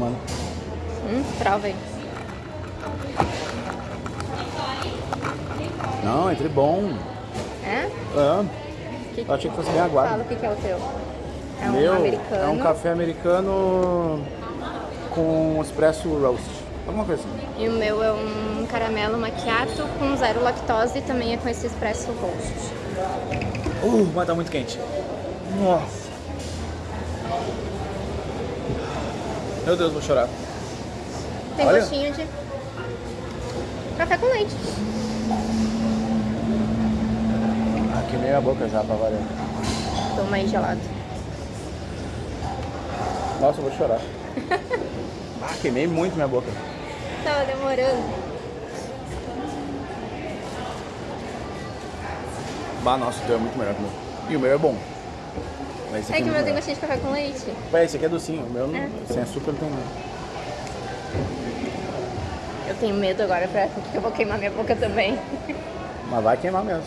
Filmando? Hum, prova aí. Não, entre bom. É? É. Que... Eu achei que fosse bem aguado. Fala o que, que é o teu. É um Meu, americano. é um café americano com espresso roast. Alguma coisa assim. E o meu é um caramelo macchiato com zero lactose e também é com esse espresso roast. Uh, mas tá muito quente. Nossa. Meu Deus, vou chorar. Tem Olha. gostinho de café com leite. Queimei a boca já pra variar. Toma aí gelado. Nossa, eu vou chorar. ah, queimei muito minha boca. Tava demorando. Bah, nossa, o teu é muito melhor que o meu. E o meu é bom. Mas esse É que o meu tem gostinho de café com leite. Ué, esse aqui é docinho. O meu não, É. sem açúcar não tem nada. Eu tenho medo agora pra que eu vou queimar minha boca também. Mas vai queimar mesmo.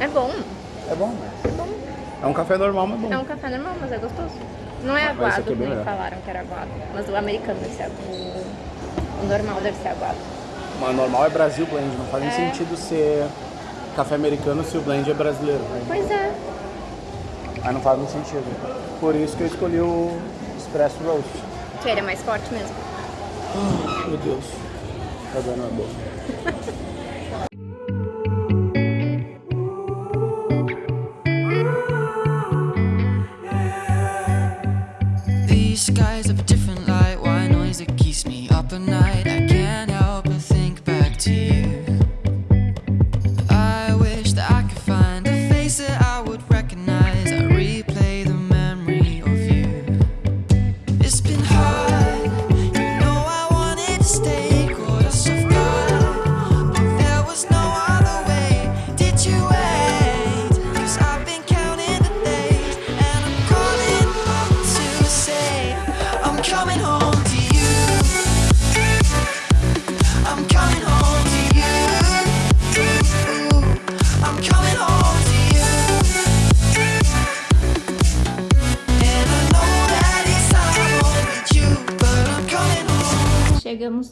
É bom. É bom, né? É bom. É um café normal, mas bom. É um café normal, mas é gostoso. Não é aguado, é nem falaram que era aguado. Mas o americano deve ser o, o normal deve ser aguado. Mas normal é Brasil blend. Não faz nem É. sentido ser café americano se o blend é brasileiro. Pois é. aí não faz muito sentido. Por isso que eu escolhi o espresso roast. Que ele é mais forte mesmo. Meu Deus. Tá dando na boca. These skies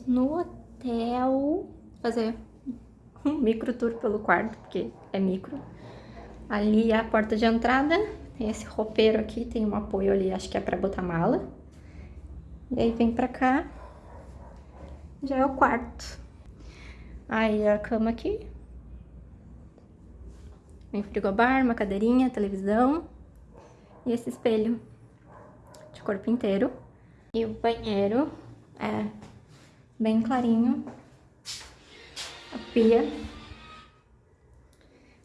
no hotel. Fazer um micro tour pelo quarto, porque é micro. Ali é a porta de entrada. Tem esse roupeiro aqui, tem um apoio ali, acho que é pra botar mala. E aí vem pra cá. Já é o quarto. Aí a cama aqui. Tem frigobar, uma cadeirinha, televisão. E esse espelho de corpo inteiro. E o banheiro é bem clarinho. A pia.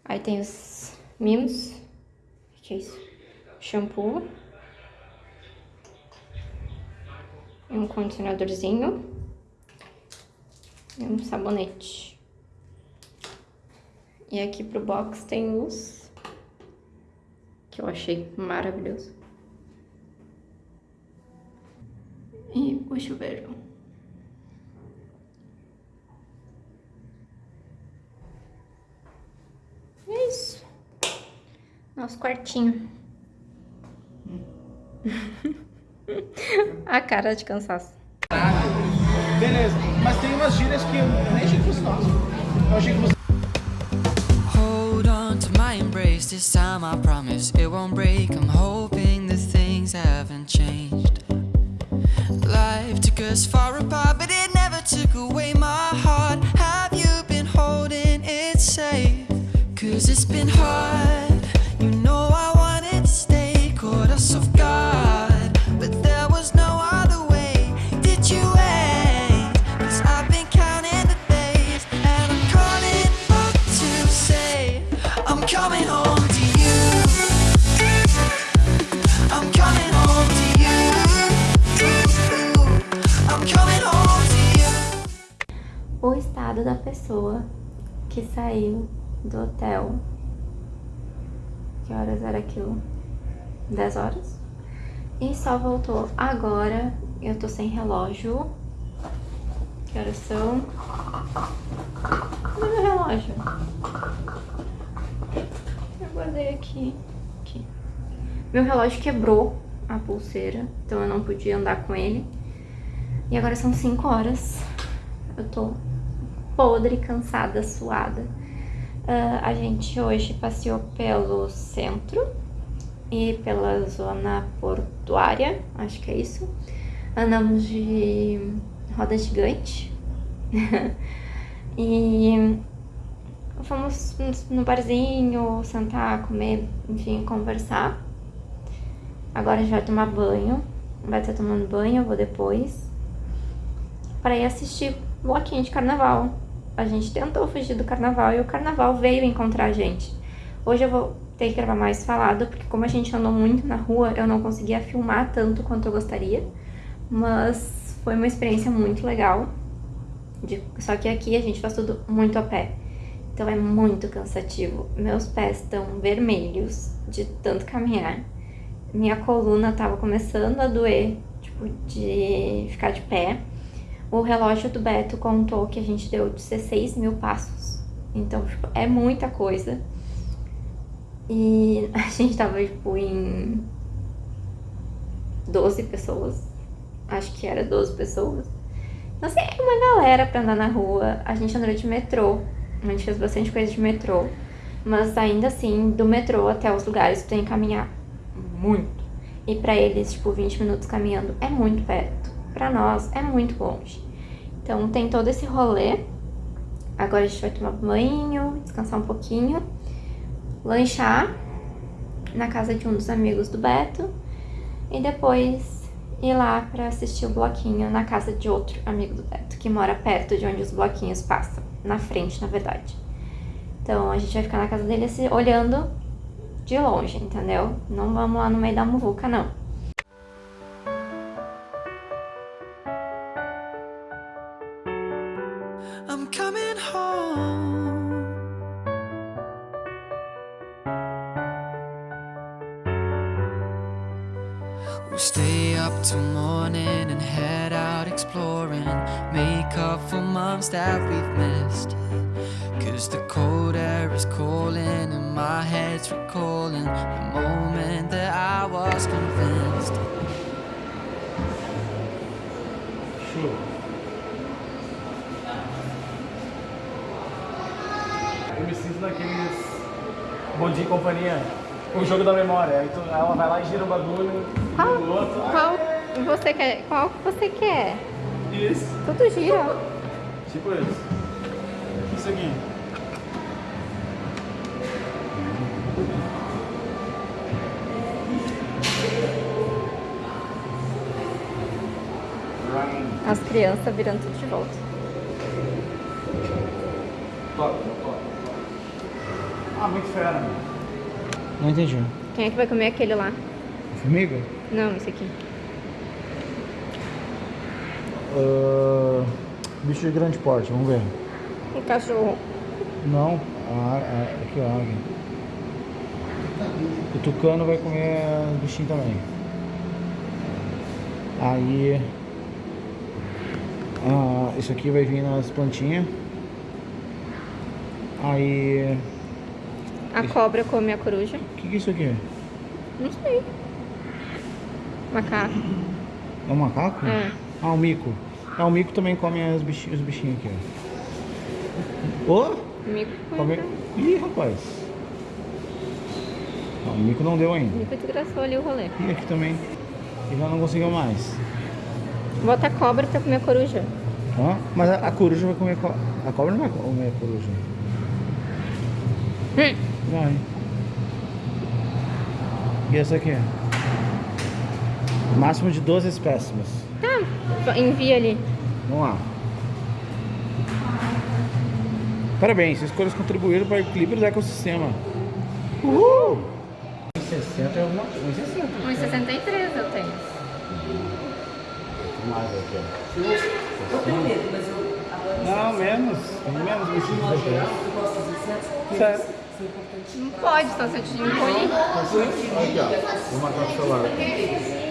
Aí tem os mimos. O que é isso? Shampoo. Um condicionadorzinho. E um sabonete. E aqui pro box tem luz. Que eu achei maravilhoso. E o chuveiro. É isso. Nosso quartinho. A cara de cansaço. Beleza, mas tem umas gírias que eu nem achei que fosse nosso. Eu achei que você. Hold on to my embrace. This time I promise it won't break. I'm hoping that things haven't changed. Life took us far apart, but it never took away my heart. Have you been holding it safe? Cause it's been hard. O estado da pessoa que saiu do hotel. Que horas era aquilo? 10 horas? E só voltou agora. Eu tô sem relógio. Que horas são? Cadê meu relógio? Eu guardei aqui. aqui. Meu relógio quebrou a pulseira, então eu não podia andar com ele. E agora são 5 horas. Eu tô podre, cansada, suada. Uh, a gente hoje passeou pelo centro e pela zona portuária, acho que é isso. Andamos de roda gigante. e fomos no barzinho, sentar, comer, enfim, conversar. Agora a gente vai tomar banho. Vai estar tomando banho, eu vou depois. Para ir assistir bloquinho de carnaval. A gente tentou fugir do carnaval e o carnaval veio encontrar a gente. Hoje eu vou ter que gravar mais falado, porque como a gente andou muito na rua, eu não conseguia filmar tanto quanto eu gostaria. Mas foi uma experiência muito legal. De, só que aqui a gente faz tudo muito a pé. Então é muito cansativo. Meus pés estão vermelhos de tanto caminhar. Minha coluna tava começando a doer, tipo, de ficar de pé. O relógio do Beto contou que a gente deu 16 mil passos. Então, tipo, é muita coisa. E a gente tava, tipo, em 12 pessoas. Acho que era 12 pessoas. Então, assim, é uma galera pra andar na rua. A gente andou de metrô. A gente fez bastante coisa de metrô. Mas ainda assim, do metrô até os lugares, tu tem que caminhar muito. E pra eles, tipo, 20 minutos caminhando é muito perto. Pra nós é muito longe. Então tem todo esse rolê. Agora a gente vai tomar banho, descansar um pouquinho, lanchar na casa de um dos amigos do Beto e depois ir lá pra assistir o bloquinho na casa de outro amigo do Beto, que mora perto de onde os bloquinhos passam na frente, na verdade. Então a gente vai ficar na casa dele assim, olhando de longe, entendeu? Não vamos lá no meio da muvuca, não. I'm coming home. We'll stay up till morning and head out exploring. Make up for months that we've missed. Cause the cold air is calling and my head's recalling the moment that I was convinced. Bom dia e companhia, o jogo da memória. Aí tu, ela vai lá e gira o bagulho, Qual, o outro. qual você quer? Qual que você quer? Isso. Tudo gira. Tipo isso. Isso aqui. As crianças virando tudo de volta. Toca, toca. Ah, muito fera. Não entendi. Quem é que vai comer aquele lá? Formiga? Não, esse aqui. Ah, bicho de grande porte, vamos ver. O cachorro. Não, a, a, aqui a águia. O tucano vai comer os bichinhos também. Aí. ah, isso aqui vai vir nas plantinhas. Aí. A cobra come a coruja. O que, que é isso aqui? Não sei. Macaco. É um macaco? É. Ah, o mico. Ah, o mico também come os bichinhos, os bichinhos aqui, ó. Ô! Mico Come... come. Ih, rapaz. Não, o mico não deu ainda. Mico desgraçou ali o rolê. E aqui também. E já não conseguiu mais. Bota a cobra pra comer a coruja. Ó, mas a, a coruja vai comer. co- A cobra não vai comer a coruja. Hum. Vai. E essa aqui? Máximo de 12 espécimes. Tá, envia ali. Vamos lá. Parabéns, escolhas contribuíram para o equilíbrio do ecossistema. Uhul! 60 é uma coisa. 60. 1,63 eu tenho. Mais aqui, ó. Eu tenho medo, mas eu Não, menos. Menos fazer certo. Não pode, estar certinho, não pode. Aqui, ó. Vou marcar o celular.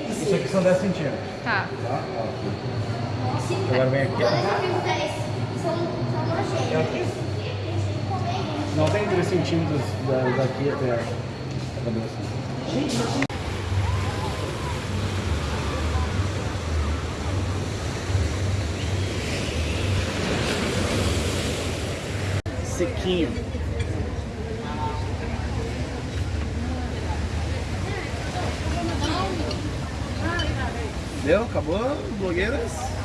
Isso aqui são 10 centímetros. Tá. tá? Agora vem aqui. É aqui? Não tem 3 centímetros daqui até a cabeça. Gente, sequinho. Deu? Acabou? Blogueiras?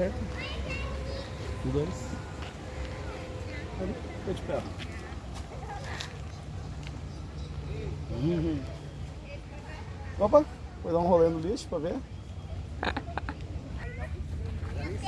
Perto. Um, dois. Fica de pé. Uhum. Opa, foi dar um rolê no lixo pra ver. Oi,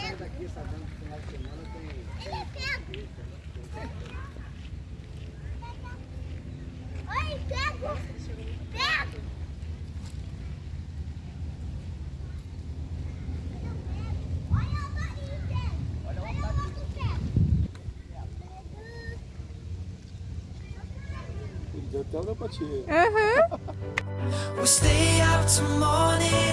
até uma patinha. We'll stay out till morning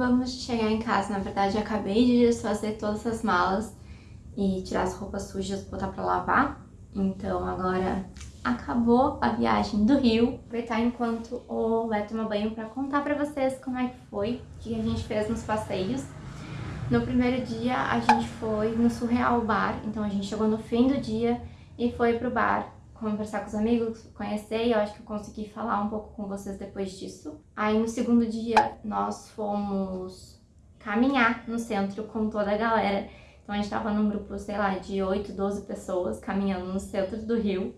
Acabamos de chegar em casa, na verdade eu acabei de desfazer todas as malas e tirar as roupas sujas, botar pra lavar. Então agora acabou a viagem do Rio. Aproveitar enquanto o Léo toma banho pra contar pra vocês como é que foi, o que a gente fez nos passeios. No primeiro dia a gente foi no Surreal Bar, então a gente chegou no fim do dia e foi pro bar conversar com os amigos, conhecer, e eu acho que eu consegui falar um pouco com vocês depois disso. Aí no segundo dia nós fomos caminhar no centro com toda a galera. Então a gente tava num grupo, sei lá, de 8, 12 pessoas caminhando no centro do Rio.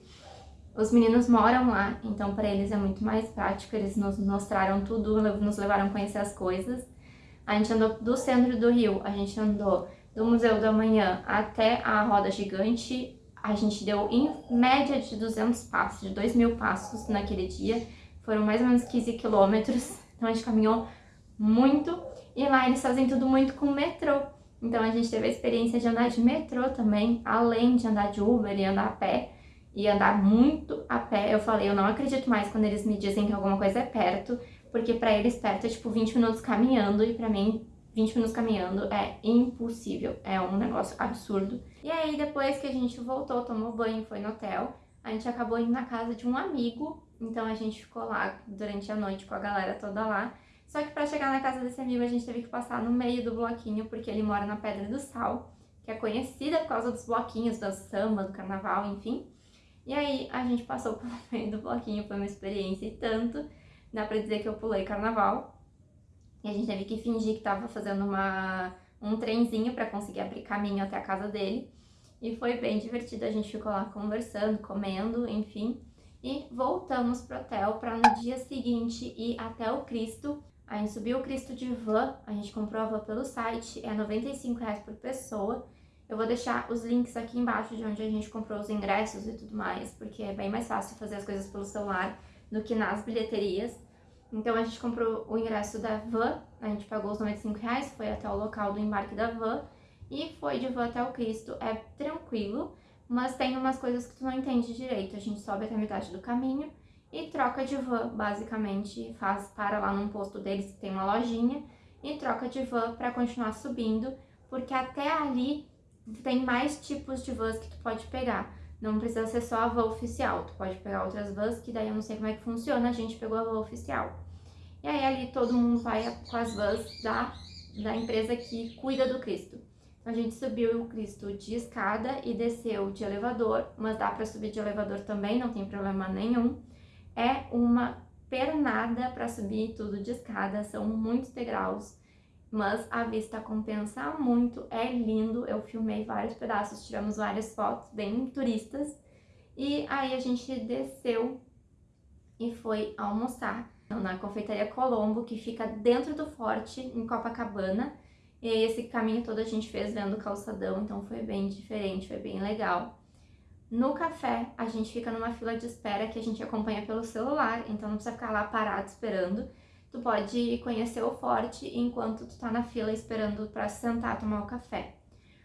Os meninos moram lá, então para eles é muito mais prático, eles nos mostraram tudo, nos levaram a conhecer as coisas. A gente andou do centro do Rio, a gente andou do Museu da Manhã até a Roda Gigante, a gente deu em média de 200 passos, de 2 mil passos naquele dia, foram mais ou menos 15 quilômetros, então a gente caminhou muito, e lá eles fazem tudo muito com metrô, então a gente teve a experiência de andar de metrô também, além de andar de Uber e andar a pé, e andar muito a pé, eu falei, eu não acredito mais quando eles me dizem que alguma coisa é perto, porque pra eles perto é tipo 20 minutos caminhando, e pra mim 20 minutos caminhando é impossível, é um negócio absurdo. E aí, depois que a gente voltou, tomou banho, foi no hotel, a gente acabou indo na casa de um amigo, então a gente ficou lá durante a noite com a galera toda lá. Só que pra chegar na casa desse amigo, a gente teve que passar no meio do bloquinho, porque ele mora na Pedra do Sal, que é conhecida por causa dos bloquinhos, do samba, do carnaval, enfim. E aí, a gente passou pelo meio do bloquinho, foi uma experiência e tanto, dá pra dizer que eu pulei carnaval. E a gente teve que fingir que tava fazendo uma, um trenzinho pra conseguir abrir caminho até a casa dele. E foi bem divertido, a gente ficou lá conversando, comendo, enfim. E voltamos pro hotel pra no dia seguinte ir até o Cristo. A gente subiu o Cristo de van, a gente comprou a van pelo site, é 95 reais por pessoa. Eu vou deixar os links aqui embaixo de onde a gente comprou os ingressos e tudo mais, porque é bem mais fácil fazer as coisas pelo celular do que nas bilheterias. Então a gente comprou o ingresso da van, a gente pagou os 95 reais, foi até o local do embarque da van e foi de van até o Cristo. É tranquilo, mas tem umas coisas que tu não entende direito. A gente sobe até metade do caminho e troca de van, basicamente, faz para lá num posto deles que tem uma lojinha e troca de van para continuar subindo, porque até ali tem mais tipos de vans que tu pode pegar. Não precisa ser só a van oficial, tu pode pegar outras vans, que daí eu não sei como é que funciona, a gente pegou a van oficial. E aí ali todo mundo vai com as vans da, da empresa que cuida do Cristo. A gente subiu o Cristo de escada e desceu de elevador, mas dá para subir de elevador também, não tem problema nenhum. É uma pernada para subir tudo de escada, são muitos degraus, mas a vista compensa muito, é lindo. Eu filmei vários pedaços, tiramos várias fotos bem turistas. E aí a gente desceu e foi almoçar na confeitaria Colombo, que fica dentro do forte, em Copacabana. E esse caminho todo a gente fez vendo o calçadão, então foi bem diferente, foi bem legal. No café, a gente fica numa fila de espera que a gente acompanha pelo celular, então não precisa ficar lá parado esperando. Tu pode conhecer o forte enquanto tu tá na fila esperando para sentar tomar o café.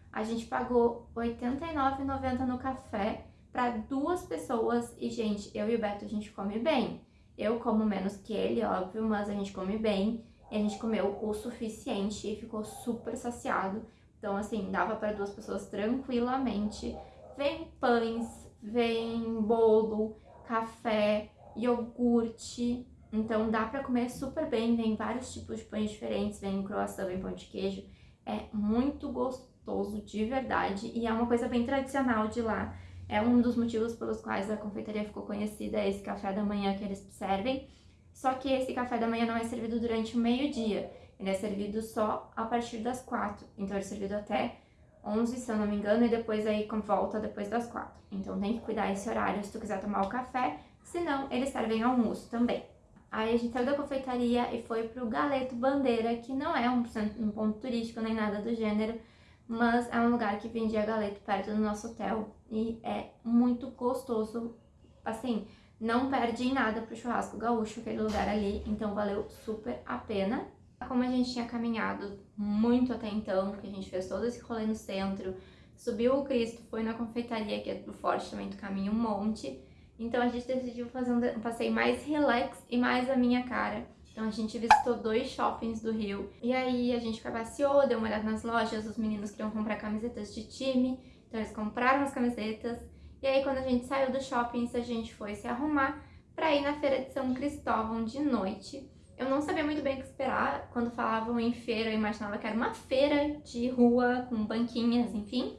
A gente pagou R$ 89,90 no café para duas pessoas e, gente, eu e o Beto a gente come bem. Eu como menos que ele, óbvio, mas a gente come bem. E a gente comeu o suficiente e ficou super saciado. Então, assim, dava para duas pessoas tranquilamente. Vem pães, vem bolo, café, iogurte. Então, dá para comer super bem. Vem vários tipos de pães diferentes. Vem croissant, vem pão de queijo. É muito gostoso, de verdade. E é uma coisa bem tradicional de lá. É um dos motivos pelos quais a confeitaria ficou conhecida, esse café da manhã que eles servem. Só que esse café da manhã não é servido durante o meio-dia, ele é servido só a partir das quatro. Então ele é servido até 11, se eu não me engano, e depois aí volta depois das quatro. Então tem que cuidar esse horário se tu quiser tomar o café, senão eles servem almoço também. Aí a gente saiu da confeitaria e foi pro Galeto Bandeira, que não é um, um ponto turístico nem nada do gênero, mas é um lugar que vendia galeto perto do nosso hotel e é muito gostoso, assim, não perde em nada pro churrasco gaúcho, aquele lugar ali, então valeu super a pena. Como a gente tinha caminhado muito até então, porque a gente fez todo esse rolê no centro, subiu o Cristo, foi na confeitaria, que é do Forte também, do caminho um monte, então a gente decidiu fazer um passeio mais relax e mais a minha cara. Então a gente visitou dois shoppings do Rio. E aí a gente passeou, deu uma olhada nas lojas, os meninos queriam comprar camisetas de time, então eles compraram as camisetas. E aí quando a gente saiu do shopping, a gente foi se arrumar para ir na feira de São Cristóvão de noite. Eu não sabia muito bem o que esperar. Quando falavam em feira, eu imaginava que era uma feira de rua com banquinhas, enfim.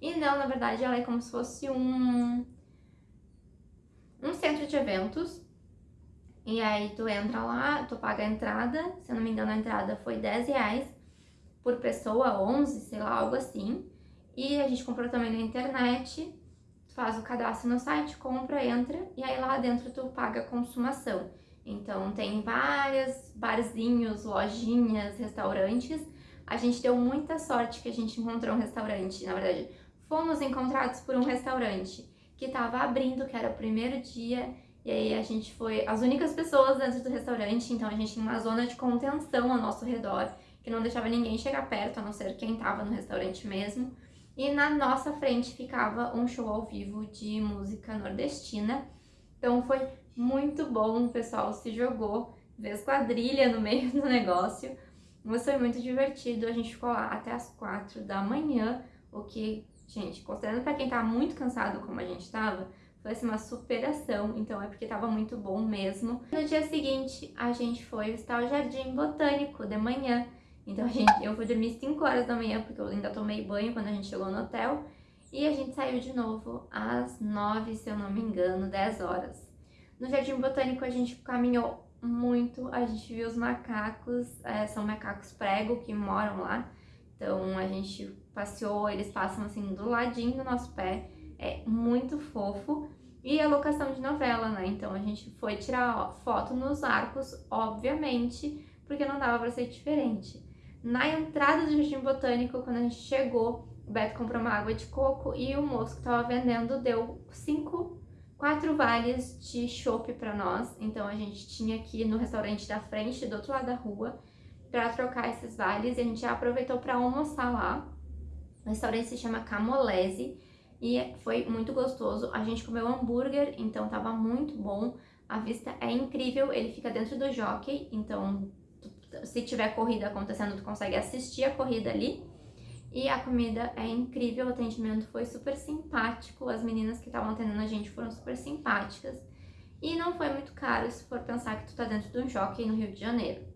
E não, na verdade, ela é como se fosse um, um centro de eventos e aí tu entra lá, tu paga a entrada, se eu não me engano a entrada foi 10 reais por pessoa, 11, sei lá, algo assim. E a gente comprou também na internet, faz o cadastro no site, compra, entra, e aí lá dentro tu paga a consumação. Então tem várias barzinhos, lojinhas, restaurantes. A gente deu muita sorte que a gente encontrou um restaurante, na verdade, fomos encontrados por um restaurante que estava abrindo, que era o primeiro dia, e aí a gente foi as únicas pessoas dentro do restaurante, então a gente tinha uma zona de contenção ao nosso redor, que não deixava ninguém chegar perto, a não ser quem estava no restaurante mesmo. E na nossa frente ficava um show ao vivo de música nordestina. Então foi muito bom, o pessoal se jogou, fez quadrilha no meio do negócio. Mas foi muito divertido, a gente ficou lá até as quatro da manhã, o que, gente, considerando para quem tá muito cansado como a gente tava, foi assim, uma superação, então é porque tava muito bom mesmo. No dia seguinte, a gente foi visitar o Jardim Botânico de manhã. Então a gente, eu fui dormir 5 horas da manhã, porque eu ainda tomei banho quando a gente chegou no hotel. E a gente saiu de novo às 9, se eu não me engano, 10 horas. No Jardim Botânico a gente caminhou muito, a gente viu os macacos, é, são macacos prego que moram lá. Então a gente passeou, eles passam assim do ladinho do nosso pé é muito fofo. E a locação de novela, né? Então a gente foi tirar foto nos arcos, obviamente, porque não dava pra ser diferente. Na entrada do Jardim Botânico, quando a gente chegou, o Beto comprou uma água de coco e o moço que tava vendendo deu cinco, quatro vales de chopp pra nós. Então a gente tinha ir no restaurante da frente, do outro lado da rua, pra trocar esses vales. E a gente aproveitou pra almoçar lá. O restaurante se chama Camolese e foi muito gostoso. A gente comeu hambúrguer, então tava muito bom. A vista é incrível, ele fica dentro do jockey, então se tiver corrida acontecendo, tu consegue assistir a corrida ali. E a comida é incrível, o atendimento foi super simpático, as meninas que estavam atendendo a gente foram super simpáticas. E não foi muito caro se for pensar que tu tá dentro de um jockey no Rio de Janeiro.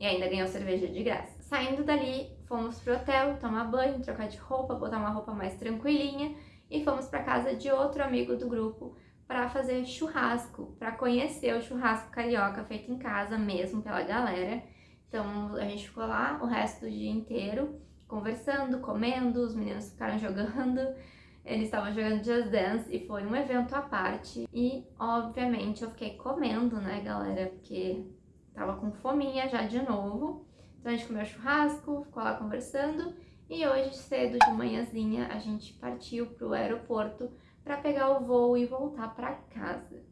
E ainda ganhou cerveja de graça. Saindo dali, fomos pro hotel tomar banho, trocar de roupa, botar uma roupa mais tranquilinha e fomos para casa de outro amigo do grupo para fazer churrasco, para conhecer o churrasco carioca feito em casa mesmo pela galera. Então a gente ficou lá o resto do dia inteiro conversando, comendo, os meninos ficaram jogando, eles estavam jogando Just Dance e foi um evento à parte. E obviamente eu fiquei comendo, né, galera, porque tava com fominha já de novo. Então a gente comeu churrasco, ficou lá conversando e hoje cedo de manhãzinha a gente partiu pro aeroporto para pegar o voo e voltar para casa.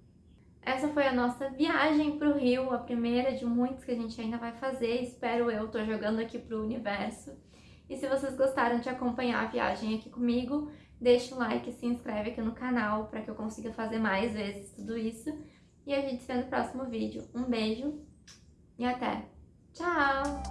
Essa foi a nossa viagem para o Rio, a primeira de muitas que a gente ainda vai fazer, espero eu, tô jogando aqui pro universo. E se vocês gostaram de acompanhar a viagem aqui comigo, deixa o like e se inscreve aqui no canal para que eu consiga fazer mais vezes tudo isso. E a gente se vê no próximo vídeo. Um beijo e até! Ciao!